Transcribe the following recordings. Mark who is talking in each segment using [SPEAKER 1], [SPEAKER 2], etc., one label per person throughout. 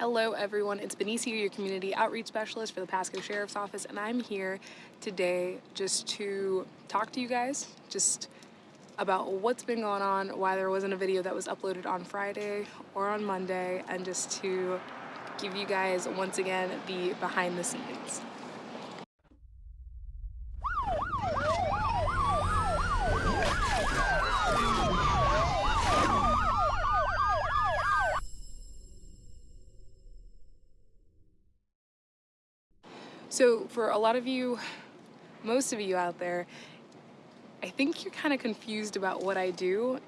[SPEAKER 1] Hello everyone, it's Benicia, your community outreach specialist for the Pasco Sheriff's Office, and I'm here today just to talk to you guys, just about what's been going on, why there wasn't a video that was uploaded on Friday or on Monday, and just to give you guys once again the behind the scenes. So for a lot of you, most of you out there, I think you're kind of confused about what I do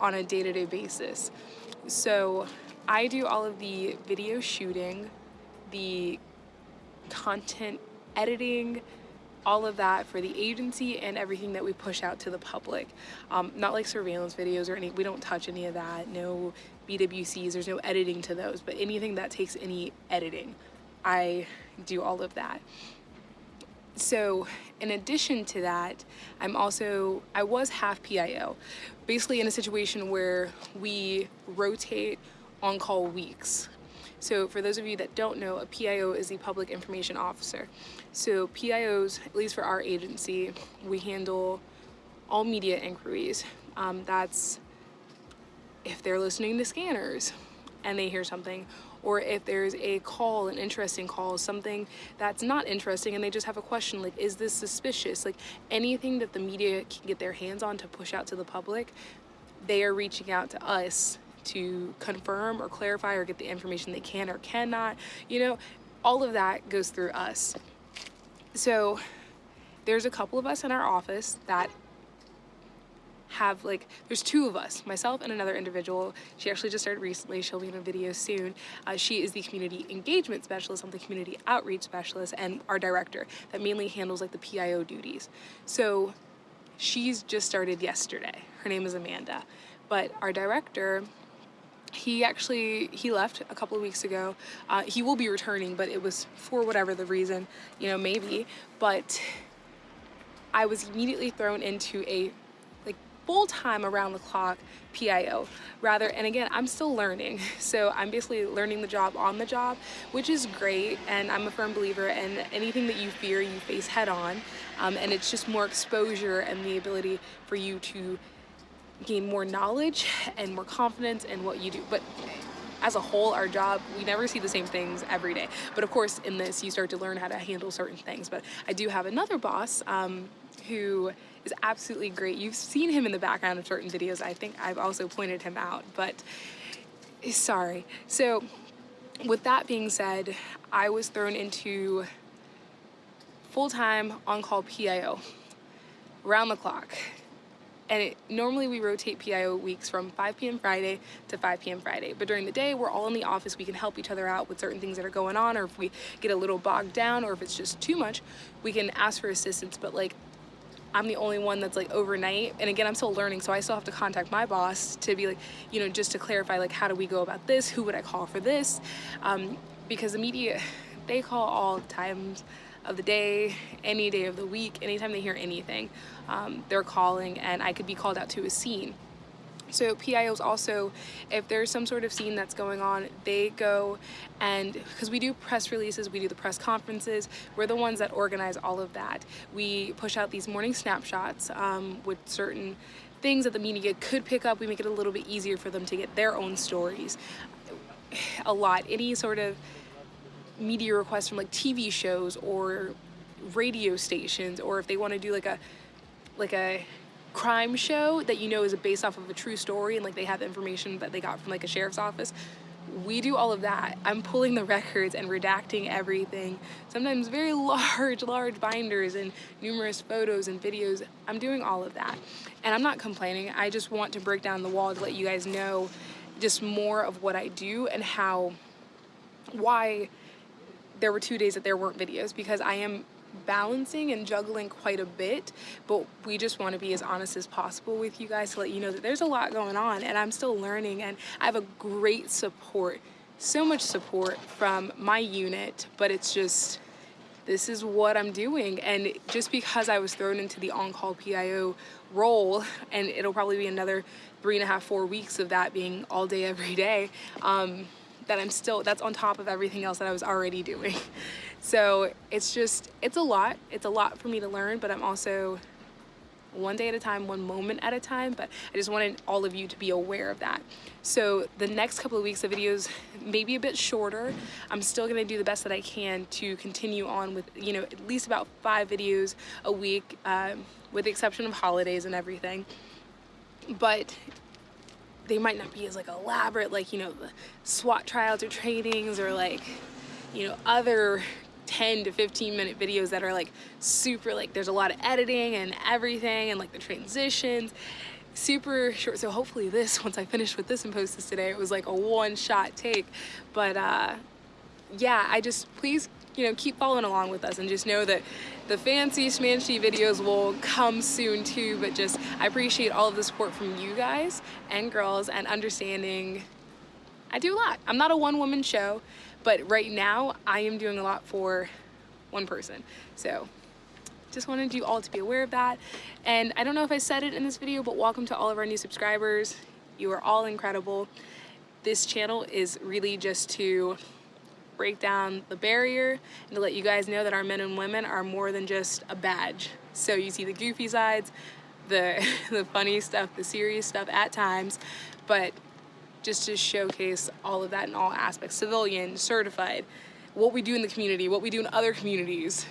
[SPEAKER 1] on a day-to-day -day basis. So I do all of the video shooting, the content editing, all of that for the agency and everything that we push out to the public. Um, not like surveillance videos or any, we don't touch any of that, no BWCs, there's no editing to those, but anything that takes any editing, I do all of that. So in addition to that, I'm also, I was half PIO, basically in a situation where we rotate on-call weeks. So for those of you that don't know, a PIO is the Public Information Officer. So PIOs, at least for our agency, we handle all media inquiries. Um, that's if they're listening to scanners and they hear something, or if there's a call, an interesting call, something that's not interesting and they just have a question like, is this suspicious? Like anything that the media can get their hands on to push out to the public, they are reaching out to us to confirm or clarify or get the information they can or cannot. You know, all of that goes through us. So there's a couple of us in our office that have like, there's two of us, myself and another individual. She actually just started recently. She'll be in a video soon. Uh, she is the community engagement specialist. I'm the community outreach specialist and our director that mainly handles like the PIO duties. So she's just started yesterday. Her name is Amanda. But our director, he actually he left a couple of weeks ago uh, he will be returning but it was for whatever the reason you know maybe but I was immediately thrown into a full-time around the clock PIO rather and again I'm still learning so I'm basically learning the job on the job which is great and I'm a firm believer in anything that you fear you face head on um, and it's just more exposure and the ability for you to gain more knowledge and more confidence in what you do but as a whole, our job, we never see the same things every day. But of course, in this, you start to learn how to handle certain things. But I do have another boss um, who is absolutely great. You've seen him in the background of certain videos. I think I've also pointed him out, but sorry. So with that being said, I was thrown into full-time on-call PIO, round the clock. And it, normally we rotate PIO weeks from 5 p.m. Friday to 5 p.m. Friday. But during the day, we're all in the office. We can help each other out with certain things that are going on, or if we get a little bogged down, or if it's just too much, we can ask for assistance. But like I'm the only one that's like overnight. And again, I'm still learning, so I still have to contact my boss to be like, you know, just to clarify, like, how do we go about this? Who would I call for this? Um, because the media, they call all times of the day, any day of the week, anytime they hear anything, um, they're calling and I could be called out to a scene. So PIOs also, if there's some sort of scene that's going on, they go and, because we do press releases, we do the press conferences, we're the ones that organize all of that. We push out these morning snapshots um, with certain things that the media could pick up. We make it a little bit easier for them to get their own stories. A lot, any sort of media requests from like TV shows or radio stations, or if they want to do like a, like a crime show that you know is based off of a true story and like they have information that they got from like a sheriff's office we do all of that. I'm pulling the records and redacting everything. Sometimes very large, large binders and numerous photos and videos. I'm doing all of that. And I'm not complaining. I just want to break down the wall to let you guys know just more of what I do and how, why there were two days that there weren't videos because I am balancing and juggling quite a bit but we just want to be as honest as possible with you guys to let you know that there's a lot going on and I'm still learning and I have a great support so much support from my unit but it's just this is what I'm doing and just because I was thrown into the on-call PIO role and it'll probably be another three and a half four weeks of that being all day every day um, that I'm still, that's on top of everything else that I was already doing. So it's just, it's a lot. It's a lot for me to learn, but I'm also one day at a time, one moment at a time, but I just wanted all of you to be aware of that. So the next couple of weeks of videos may be a bit shorter. I'm still gonna do the best that I can to continue on with, you know, at least about five videos a week, um, with the exception of holidays and everything. But they might not be as like elaborate, like, you know, the SWAT trials or trainings or like, you know, other 10 to 15 minute videos that are like super like there's a lot of editing and everything and like the transitions. Super short so hopefully this once I finish with this and post this today it was like a one shot take. But uh yeah I just please you know keep following along with us and just know that the fancy schmancy videos will come soon too but just I appreciate all of the support from you guys and girls and understanding I do a lot I'm not a one woman show but right now, I am doing a lot for one person. So just wanted you all to be aware of that. And I don't know if I said it in this video, but welcome to all of our new subscribers. You are all incredible. This channel is really just to break down the barrier and to let you guys know that our men and women are more than just a badge. So you see the goofy sides, the, the funny stuff, the serious stuff at times, but just to showcase all of that in all aspects, civilian, certified, what we do in the community, what we do in other communities,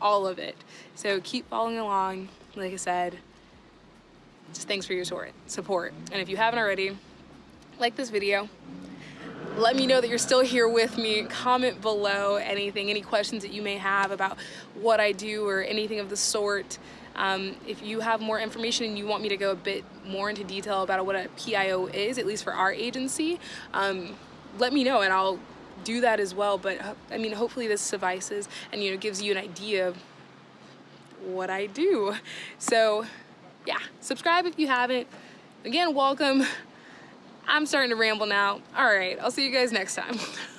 [SPEAKER 1] all of it. So keep following along, like I said, just thanks for your support. And if you haven't already, like this video, let me know that you're still here with me. Comment below anything, any questions that you may have about what I do or anything of the sort. Um, if you have more information and you want me to go a bit more into detail about what a PIO is, at least for our agency, um, let me know and I'll do that as well. But I mean, hopefully this suffices and, you know, gives you an idea of what I do. So yeah, subscribe if you haven't. Again, welcome. I'm starting to ramble now. All right, I'll see you guys next time.